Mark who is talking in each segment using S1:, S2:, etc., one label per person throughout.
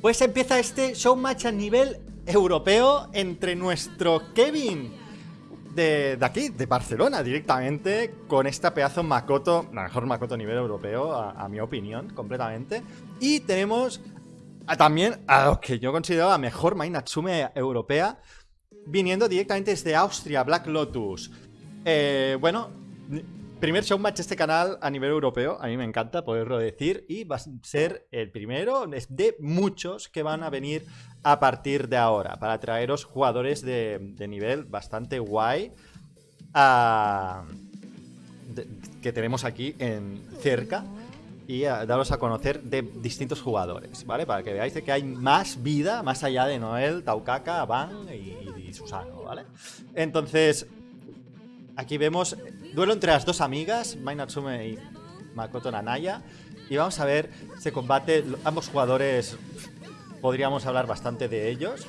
S1: Pues empieza este showmatch a nivel europeo entre nuestro Kevin de, aquí, de Barcelona, directamente, con esta pedazo Makoto, la mejor Makoto a nivel europeo, a, mi opinión, completamente. Y tenemos también a lo que yo considero la mejor Mai Natsume europea, viniendo directamente desde Austria, Black Lotus. Eh, bueno, primer showmatch de este canal a nivel europeo, a mí me encanta poderlo decir, y va a ser el primero de muchos que van a venir a partir de ahora, para traeros jugadores de, nivel bastante guay que tenemos aquí en cerca y a daros a conocer de distintos jugadores, ¿vale? Para que veáis que hay más vida más allá de Noel, Taukaka, Van y, Susano, ¿vale? Entonces, aquí vemos duelo entre las dos amigas, Mai Natsume y Makoto Nanaya, y vamos a ver ese combate, ambos jugadores podríamos hablar bastante de ellos.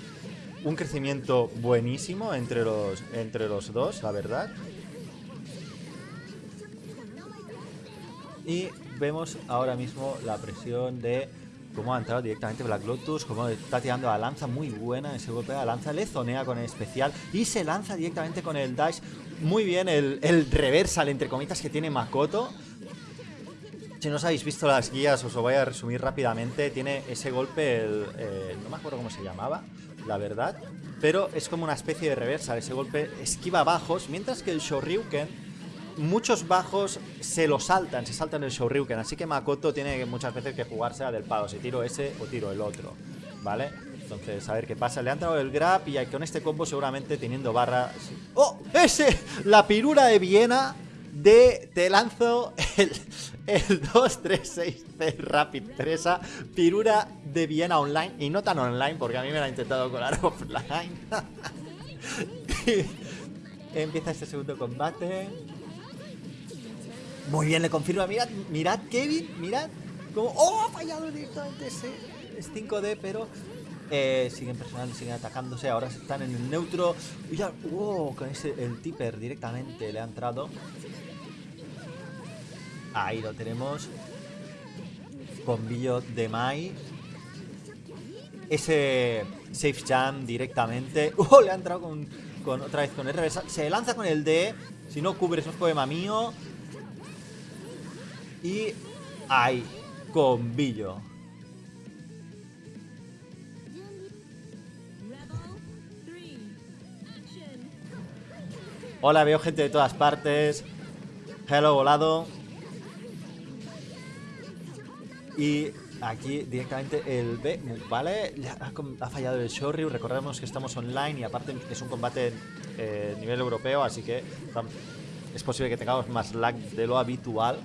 S1: Un crecimiento buenísimo entre los, entre los dos, la verdad. Y vemos ahora mismo la presión de cómo ha entrado directamente Black Lotus, cómo está tirando la lanza muy buena, ese golpe de la lanza, le zonea con el especial y se lanza directamente con el dash. Muy bien el, el reversal, entre comitas, que tiene Makoto. Si no os habéis visto las guías, os lo voy a resumir rápidamente. Tiene ese golpe, el, no me acuerdo cómo se llamaba, la verdad. Pero es como una especie de reversa. Ese golpe esquiva bajos, mientras que el Shoryuken, muchos bajos se lo saltan, se saltan el Shoryuken. Así que Makoto tiene muchas veces que jugarse a del palo, si tiro ese o tiro el otro, ¿vale? Entonces, a ver qué pasa. Le han dado el grab y con este combo seguramente teniendo barra... ¡Oh! ¡Ese! La pirura de Viena de... Te lanzo el, el 236C Rapid 3 Pirura de Viena online. Y no tan online, porque a mí me la ha intentado colar offline. Empieza este segundo combate. Muy bien, le confirma. Mirad, mirad, Kevin, mirad. Como, ¡Oh! Ha fallado directamente ese. Es 5D, pero eh, siguen presionando, siguen atacándose. Ahora están en el neutro. Y ya, wow, con ese, el tipper directamente le ha entrado. Ahí lo tenemos. Bombillo de Mai. Ese safe jam directamente. ¡Oh! Le ha entrado con, con otra vez con el reversa. Se lanza con el D. Si no cubres, es poema mío. Y ahí. Combillo. Hola, veo gente de todas partes. Hello, volado. Y aquí directamente el B, ¿vale? Ha, fallado el Shoryu, recordemos que estamos online y aparte es un combate eh, nivel europeo, así que es posible que tengamos más lag de lo habitual.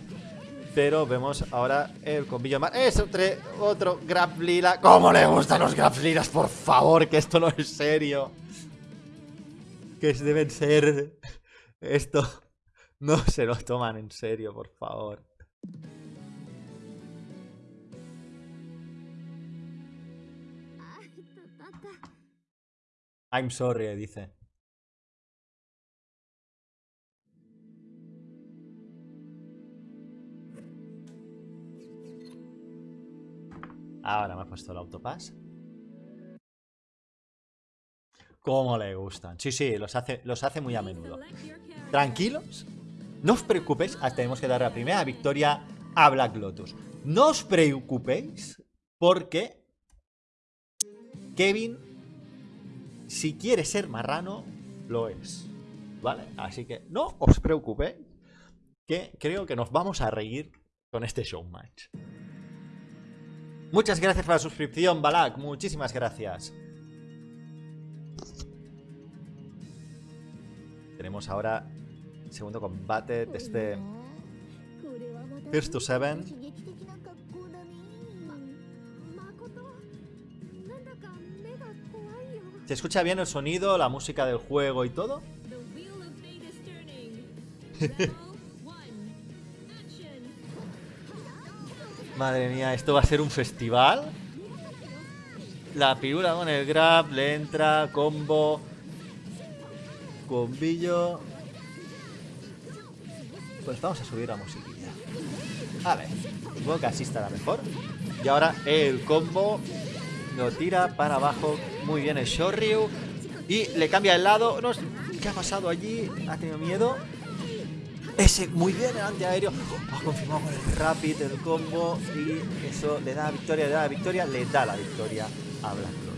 S1: Pero vemos ahora el combillo más... ¡Es otro, otro Grab Lila! ¿Cómo le gustan los Grab Lilas? Por favor, que esto no es serio. Que deben ser... Esto... No se lo toman en serio, por favor. I'm sorry, dice. Ahora me ha puesto el autopass. ¿Cómo le gustan? Sí, sí, los hace, los hace muy a menudo. Tranquilos, no os preocupéis. Tenemos que dar la primera victoria a Black Lotus. No os preocupéis porque Kevin si quiere ser marrano, lo es. ¿Vale? Así que no os preocupéis, que creo que nos vamos a reír con este showmatch. Muchas gracias por la suscripción, Balak. Muchísimas gracias. Tenemos ahora el segundo combate de este First to Seven. ¿Se escucha bien el sonido, la música del juego y todo? Madre mía, ¿esto va a ser un festival? La figura con el grab, le entra, combo, combillo. Pues vamos a subir la musiquilla. A ver, supongo que así estará mejor. Y ahora el combo Lo tira para abajo. Muy bien el Shoryu. Y le cambia el lado. No, ¿Qué ha pasado allí? ¿Ha tenido miedo? Ese, muy bien el antiaéreo. Ha confirmado con el Rapid, el combo. Y eso le da la victoria, le da la victoria, le da la victoria a Black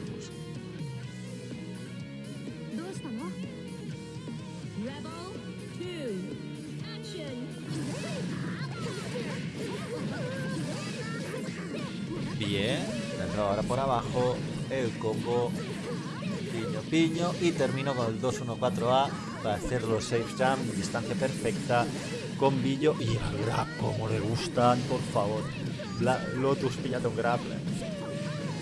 S1: abajo el combo piño piño y termino con el 2-1-4A para hacer los safe jump, distancia perfecta con Billo y a grab como le gustan, por favor. Lotus, píllate un grappler.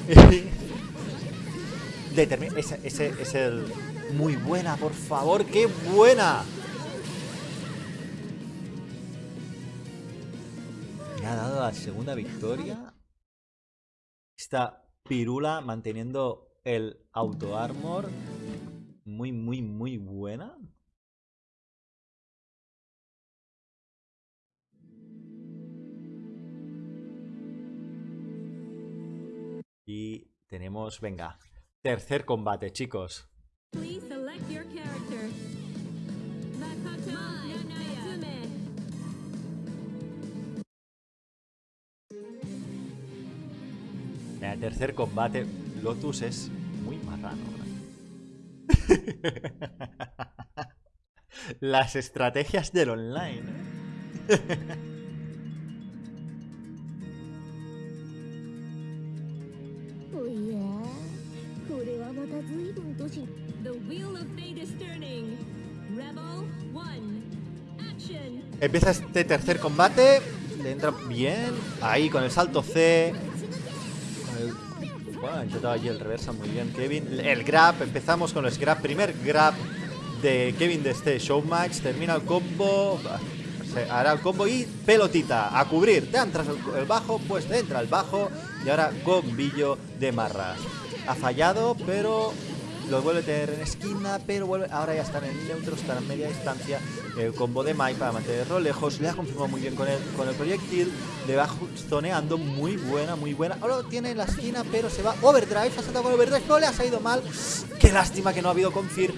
S1: ese, ese es el muy buena, por favor, qué buena. Me ha dado la segunda victoria. Esta pirula manteniendo el auto armor. Muy, muy, muy buena. Y tenemos, venga, tercer combate, chicos. El tercer combate, Lotus es muy marrano. Las estrategias del online. Empieza este tercer combate. Le entra bien. Ahí con el salto C. Bueno, ha intentado allí el reversa muy bien Kevin. El grab, empezamos con el grab. Primer grab de Kevin de este showmatch. Termina el combo. Se hará el combo y pelotita a cubrir. Te entras el, bajo, pues te entra el bajo. Y ahora combillo de marras. Ha fallado, pero lo vuelve a tener en esquina, pero vuelve, ahora ya están en neutro, están en media distancia. El combo de Mike para mantenerlo lejos, le ha confirmado muy bien con el, con el proyectil, le va zoneando muy buena, muy buena. Ahora lo tiene en la esquina, pero se va overdrive, ha saltado con overdrive, no le ha salido mal. Qué lástima que no ha habido confir,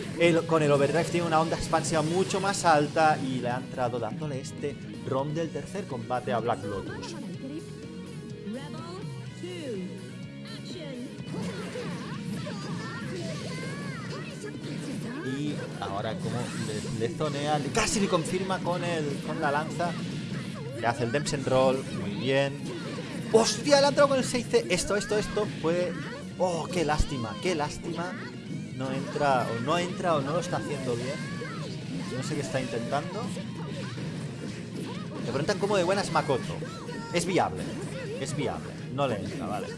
S1: con el overdrive tiene una onda expansiva mucho más alta y le ha entrado dándole este rom del tercer combate a Black Lotus. Ahora como le, zonea, casi le confirma con, el, con la lanza. Le hace el Dempsen Roll, muy bien. ¡Hostia! Le ha entrado con el 6C. Esto, esto, esto puede... ¡Oh, qué lástima! ¡Qué lástima! No entra, o no entra, o no lo está haciendo bien. No sé qué está intentando. Le preguntan cómo de buena es Makoto. Es viable. Es viable. No le entra, vale.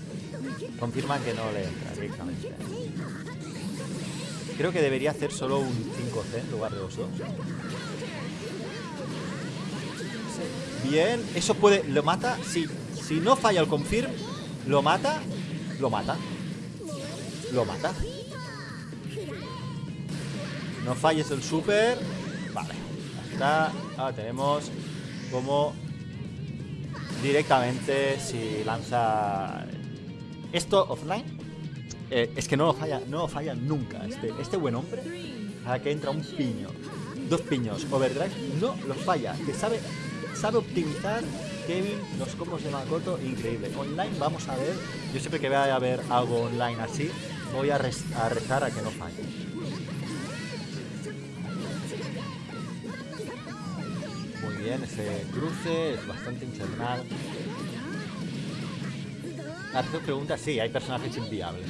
S1: Confirman que no le entra directamente. Creo que debería hacer solo un 5C en lugar de los dos. Bien, eso puede... ¿Lo mata? Sí. Si no falla el confirm, lo mata. Lo mata. Lo mata. No falles el super. Vale. Está. Ahora tenemos como directamente si lanza esto offline eh, es que no lo falla, no falla nunca. Este, este buen hombre, a que entra un piño, dos piños, overdrive, no lo falla. Que sabe, sabe optimizar Kevin los combos de Makoto, increíble. Online vamos a ver, yo siempre que vaya a ver algo online así, voy a, a rezar a que no falle. Muy bien, ese cruce es bastante infernal. Arceus pregunta, sí, hay personajes inviables.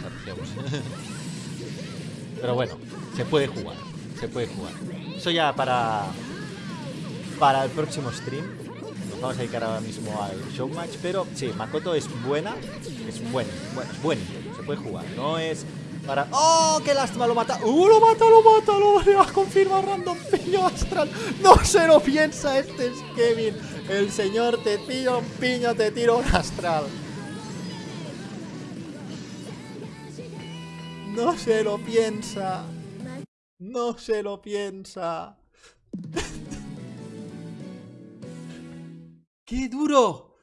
S1: Pero bueno, se puede jugar, se puede jugar. Eso ya para, para el próximo stream. Nos vamos a dedicar ahora mismo al showmatch, pero sí, Makoto es buena, es buen, bueno, es buen, se puede jugar. No es para... ¡Oh, qué lástima! Lo mata. ¡Uh, lo mata, lo mata! Lo va a confirmar Random Piño Astral. No se lo piensa este es Kevin. El señor te tira un piño, te tira un astral. No se lo piensa. No se lo piensa. ¡Qué duro!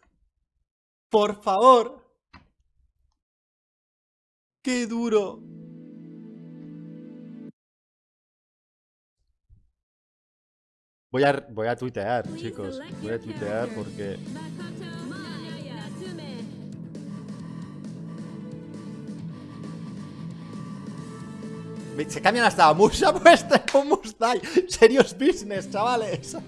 S1: Por favor. ¡Qué duro! Voy a, voy a tuitear, chicos. Voy a tuitear porque... Se cambian hasta la musa puesta con Mustai. Serious business, chavales.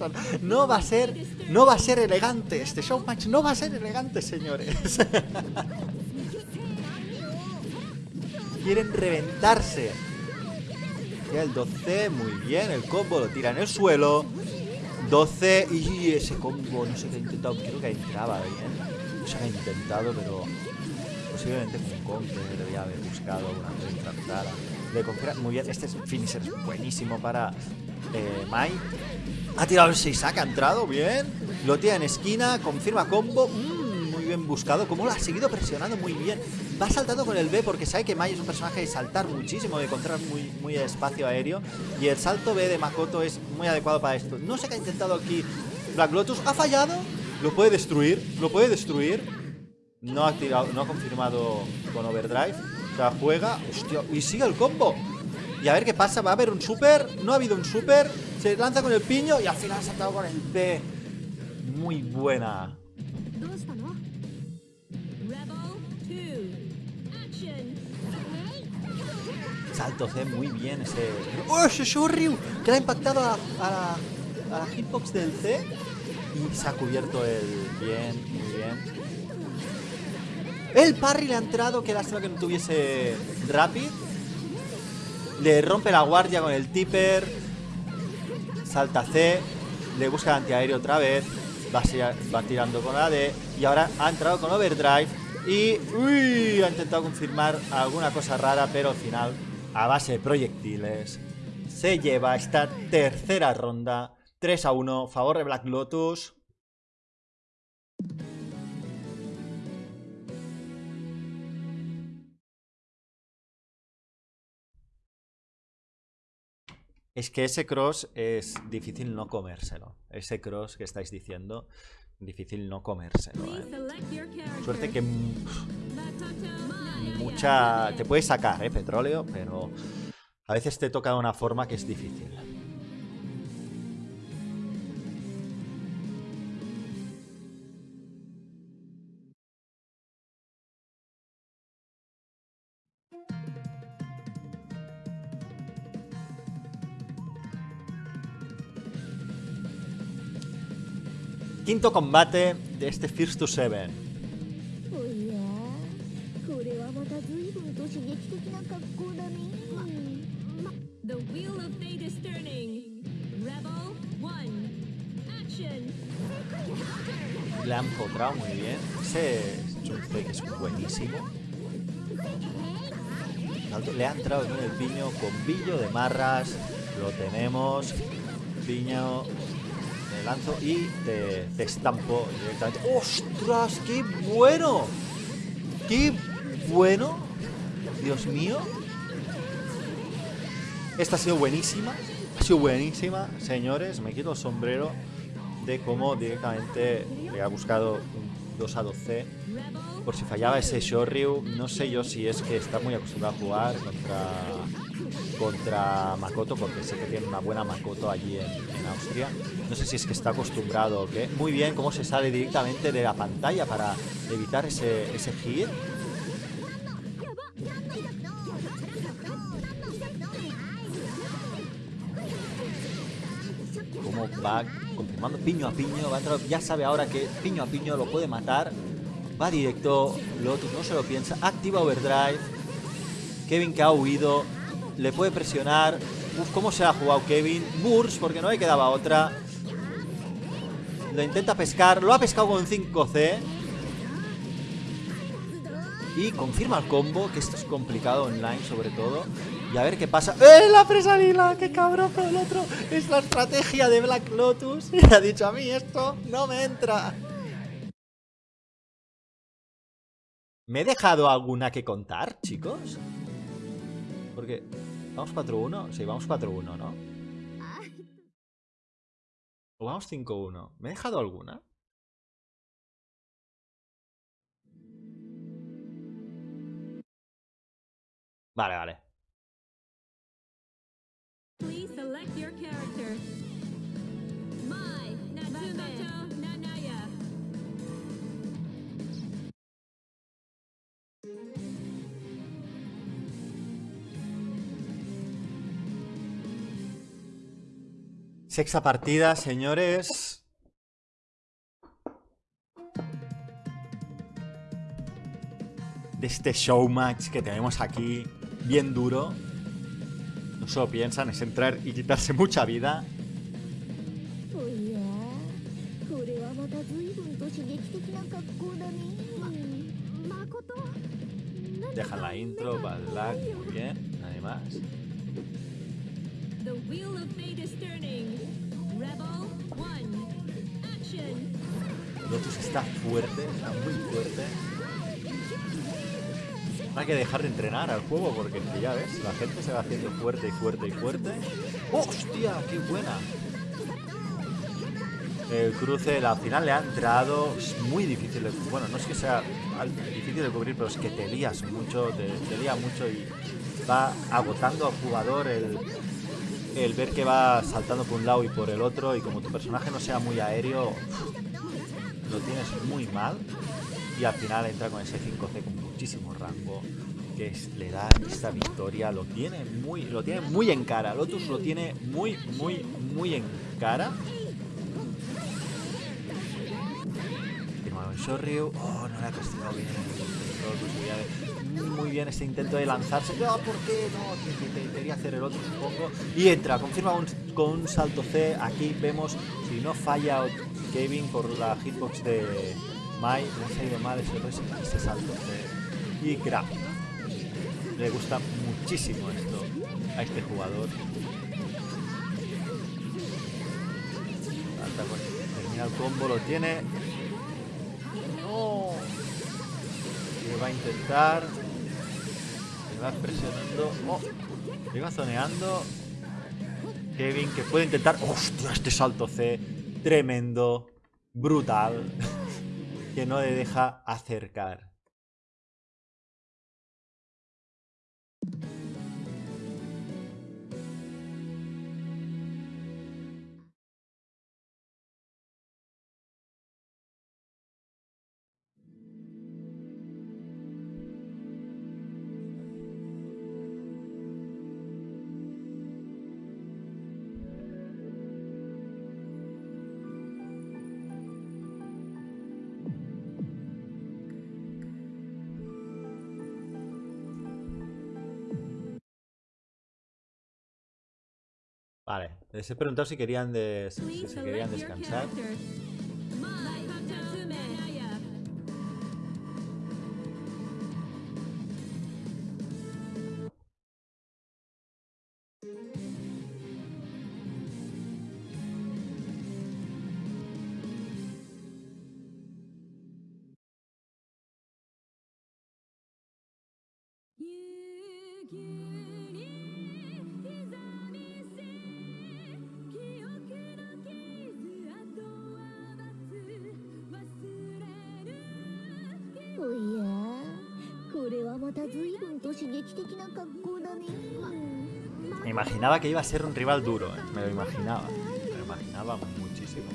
S1: se. No va a ser, no va a ser elegante. Este showmatch no va a ser elegante, señores. Quieren reventarse. El 12, muy bien. El combo lo tira en el suelo. 12 y ese combo, no sé qué ha intentado. Creo que entraba bien. No qué ha intentado, pero posiblemente con un que debía haber buscado una vez Le confía muy bien. Este es finisher buenísimo para eh, Mai. Ha tirado el 6 ha entrado bien. Lo tira en esquina, confirma combo. Mm, muy bien buscado. Como lo ha seguido presionando muy bien. Va saltando con el B porque sabe que Mai es un personaje de saltar muchísimo, de encontrar muy, muy espacio aéreo. Y el salto B de Makoto es muy adecuado para esto. No sé qué ha intentado aquí Black Lotus. Ha fallado. Lo puede destruir. Lo puede destruir. No ha tirado, no ha confirmado con Overdrive. Sea, juega. Hostia, y sigue el combo. Y a ver qué pasa, va a haber un super No ha habido un super, se lanza con el piño Y al final ha saltado con el P Muy buena Salto C muy bien ese... ¡Oh, ese Shuryu! Que le ha impactado a, a, a la hitbox del C Y se ha cubierto el... Bien, muy bien el parry le ha entrado, qué lástima que no tuviese Rapid le rompe la guardia con el tipper. Salta C. Le busca el antiaéreo otra vez. Va, tirando con la D. Y ahora ha entrado con overdrive. Y uy, ha intentado confirmar alguna cosa rara, pero al final, a base de proyectiles, se lleva esta tercera ronda. 3 a 1, favor de Black Lotus. Es que ese cross es difícil no comérselo. Ese cross que estáis diciendo, difícil no comérselo. ¿eh? Suerte que mucha... Te puede sacar, ¿eh? Petróleo, pero a veces te toca de una forma que es difícil. Quinto combate de este First to Seven. Le han empotrado muy bien. Ese que es buenísimo. Le ha entrado en el piño con billo de marras. Lo tenemos. Piño lanzo y te, estampo directamente. ¡Ostras! ¡Qué bueno! ¡Qué bueno! Dios mío. Esta ha sido buenísima. Ha sido buenísima, señores. Me quito el sombrero de cómo directamente le ha buscado un 2 a 12 por si fallaba ese Shoryu. No sé yo si es que está muy acostumbrado a jugar contra contra Makoto, porque sé que tiene una buena Makoto allí en, Austria. No sé si es que está acostumbrado o qué. Muy bien, cómo se sale directamente de la pantalla para evitar ese, ese hit. Cómo va confirmando piño a piño. ya sabe ahora que piño a piño lo puede matar. Va directo, Lotus no se lo piensa. Activa Overdrive. Kevin que ha huido le puede presionar. Uf, cómo se ha jugado Kevin. Burst, porque no le quedaba otra. Lo intenta pescar. Lo ha pescado con 5C. Y confirma el combo, que esto es complicado online sobre todo. Y a ver qué pasa. ¡Eh, la presa lila! ¡Qué cabrón! Pero el otro es la estrategia de Black Lotus. Y ha dicho a mí esto no me entra. ¿Me he dejado alguna que contar, chicos? Porque... ¿Vamos 4-1? Sí, vamos 4-1, ¿no? ¿O vamos 5-1? ¿Me he dejado alguna? Vale, vale.
S2: Please select your character.
S1: Sexta partida, señores. De este showmatch que tenemos aquí, bien duro. No solo piensan, es entrar y quitarse mucha vida. Deja la intro, Balak, muy bien, nadie más.
S2: Wheel of fate is turning. Rebel one. Action.
S1: Lotus está fuerte, está muy fuerte. Hay que dejar de entrenar al juego porque ya ves, la gente se va haciendo fuerte y fuerte y fuerte. ¡Hostia! ¡Qué buena! El cruce, la final le ha entrado. Es muy difícil de Bueno, no es que sea difícil de cubrir, pero es que te lías mucho, te, te mucho y va agotando al jugador el, el ver que va saltando por un lado y por el otro. Y como tu personaje no sea muy aéreo, lo tienes muy mal y al final entra con ese 5C con muchísimo rango que le da esta victoria lo tiene muy lo tiene muy en cara Lotus lo tiene muy muy muy en cara en Shoryu oh no le ha castigado bien muy bien este intento de lanzarse. No ¿por qué? no que- que- que quería hacer el otro supongo y entra confirma un- con un salto C. Aquí vemos si no falla Kevin por la hitbox de Mai. Le ha salido mal ese, ese salto C. Y grab le gusta muchísimo esto a este jugador. Con- termina el combo lo tiene. No. Va a intentar va presionando. Oh, zoneando Kevin que puede intentar. Hostia este salto C tremendo brutal. Que no le deja acercar Vale, les he preguntado si querían, des- si querían descansar. Me imaginaba que iba a ser un rival duro, ¿eh? me lo imaginaba. Me lo imaginaba muchísimo.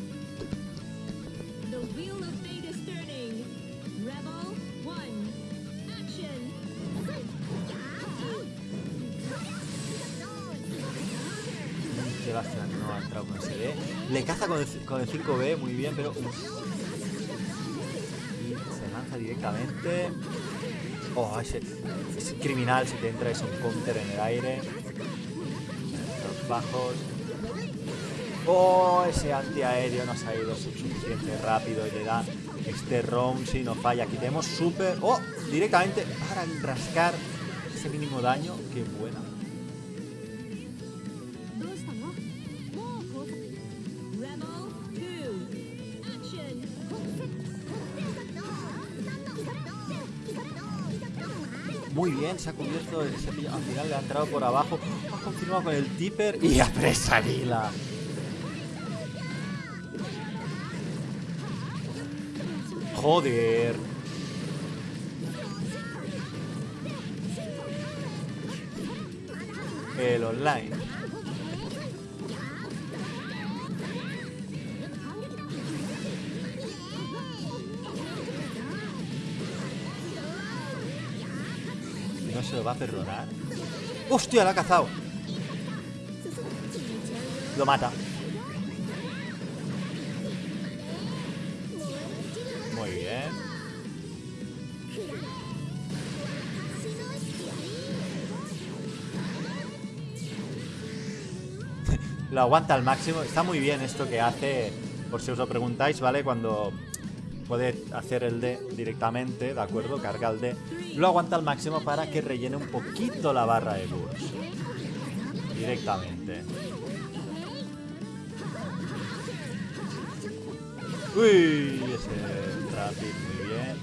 S1: Sebastián no ha entrado con ese B. Le caza con el, con el 5B, muy bien, pero... uf. Y se lanza directamente. Oh, ese, es criminal si te entra es un counter en el aire. Los bajos. Oh, ese antiaéreo no se ha ido su- suficiente rápido y le da este round si no falla. Aquí tenemos super... Oh, directamente para rascar ese mínimo daño. Qué buena. Muy bien, se ha cubierto. ese pillo- al final le ha entrado por abajo. Ha confirmado con el tipper y a presa lila. Joder. El online. Se lo va a perdonar. ¡Hostia, la ha cazado! Lo mata. Muy bien. lo aguanta al máximo. Está muy bien esto que hace, por si os lo preguntáis, ¿vale? Cuando puede hacer el D directamente, ¿de acuerdo? Carga el D. Lo aguanta al máximo para que rellene un poquito la barra de burst. Directamente. Uy, ese traffic muy bien.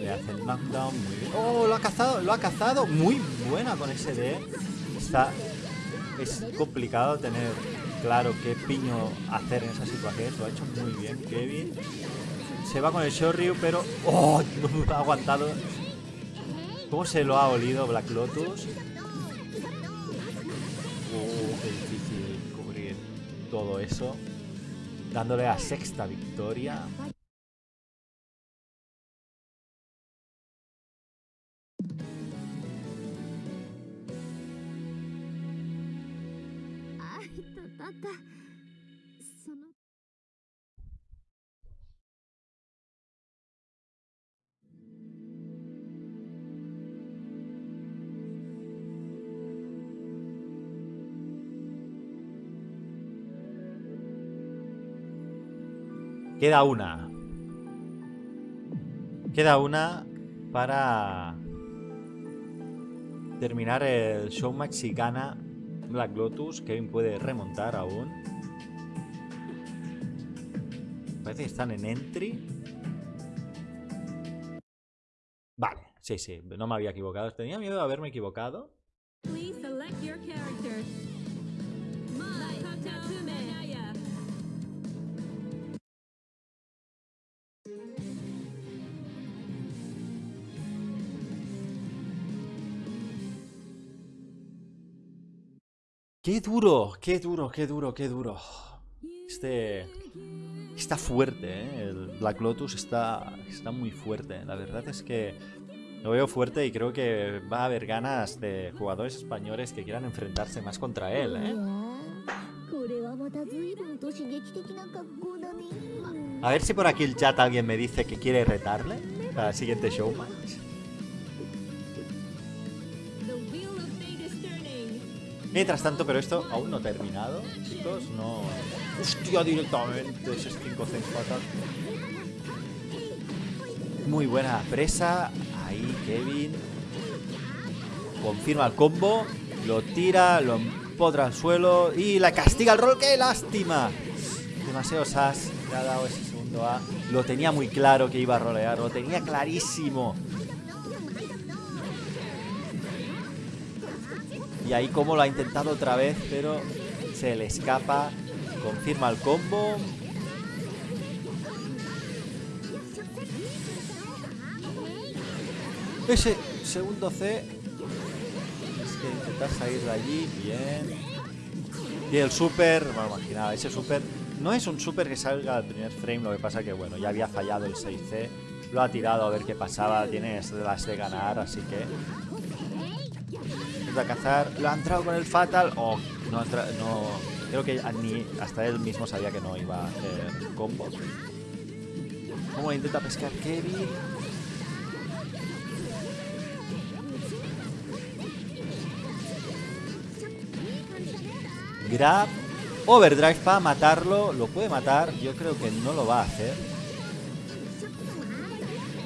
S1: Le hace el knockdown muy bien. ¡Oh! Lo ha cazado, lo ha cazado. Muy buena con ese D. Está. Es complicado tener claro qué piño hacer en esas situaciones. Lo ha hecho muy bien, Kevin. Se va con el Shoryu, pero. ¡Oh! Ha aguantado. ¿Cómo se lo ha olido Black Lotus? Oh, qué difícil cubrir todo eso. Dándole la sexta victoria. Queda una. Queda una para terminar el showmatch si gana Black Lotus. Kevin puede remontar aún. Parece que están en entry. Vale, sí, sí, no me había equivocado. Tenía miedo de haberme equivocado. Qué duro, qué duro, qué duro, qué duro. Este... Está fuerte, ¿eh? El Black Lotus está, está muy fuerte. La verdad es que lo veo fuerte y creo que va a haber ganas de jugadores españoles que quieran enfrentarse más contra él, ¿eh? A ver si por aquí el chat alguien me dice que quiere retarle para el siguiente showmatch. Mientras tanto, pero esto aún no ha terminado, chicos, no... ¡Hostia, directamente! Ese es 5 cents fatal. Muy buena presa. Ahí, Kevin. Confirma el combo. Lo tira, lo empodra al suelo y la castiga el rol. ¡Qué lástima! Demasiado sas. Le ha dado ese segundo A. Lo tenía muy claro que iba a rolear. Lo tenía clarísimo. Y ahí como lo ha intentado otra vez, pero se le escapa. Confirma el combo. Ese segundo C. Es que intentar salir de allí. Bien. Y el super. Bueno, imaginaba, ese super. No es un super que salga al primer frame. Lo que pasa que, bueno, ya había fallado el 6C. Lo ha tirado a ver qué pasaba. Tiene las de ganar, así que. Intenta cazar. Lo ha entrado con el Fatal. Oh, no, no. Creo que a- ni hasta él mismo sabía que no iba a hacer combo. ¿Cómo intenta pescar Kevin? Grab. Overdrive para matarlo. Lo puede matar. Yo creo que no lo va a hacer.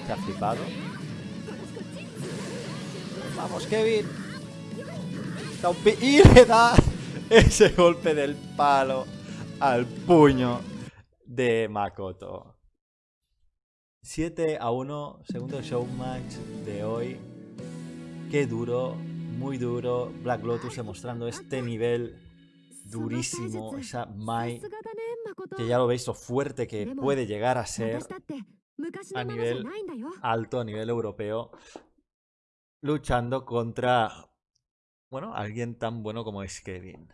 S1: Se ha flipado. Vamos, Kevin y le da ese golpe del palo al puño de Makoto. 7 a 1, segundo showmatch de hoy. Qué duro, muy duro. Black Lotus demostrando este nivel durísimo, esa Mai, que ya lo veis lo fuerte que puede llegar a ser
S3: a
S1: nivel alto, a nivel europeo, luchando contra bueno, alguien tan bueno como es Kevin.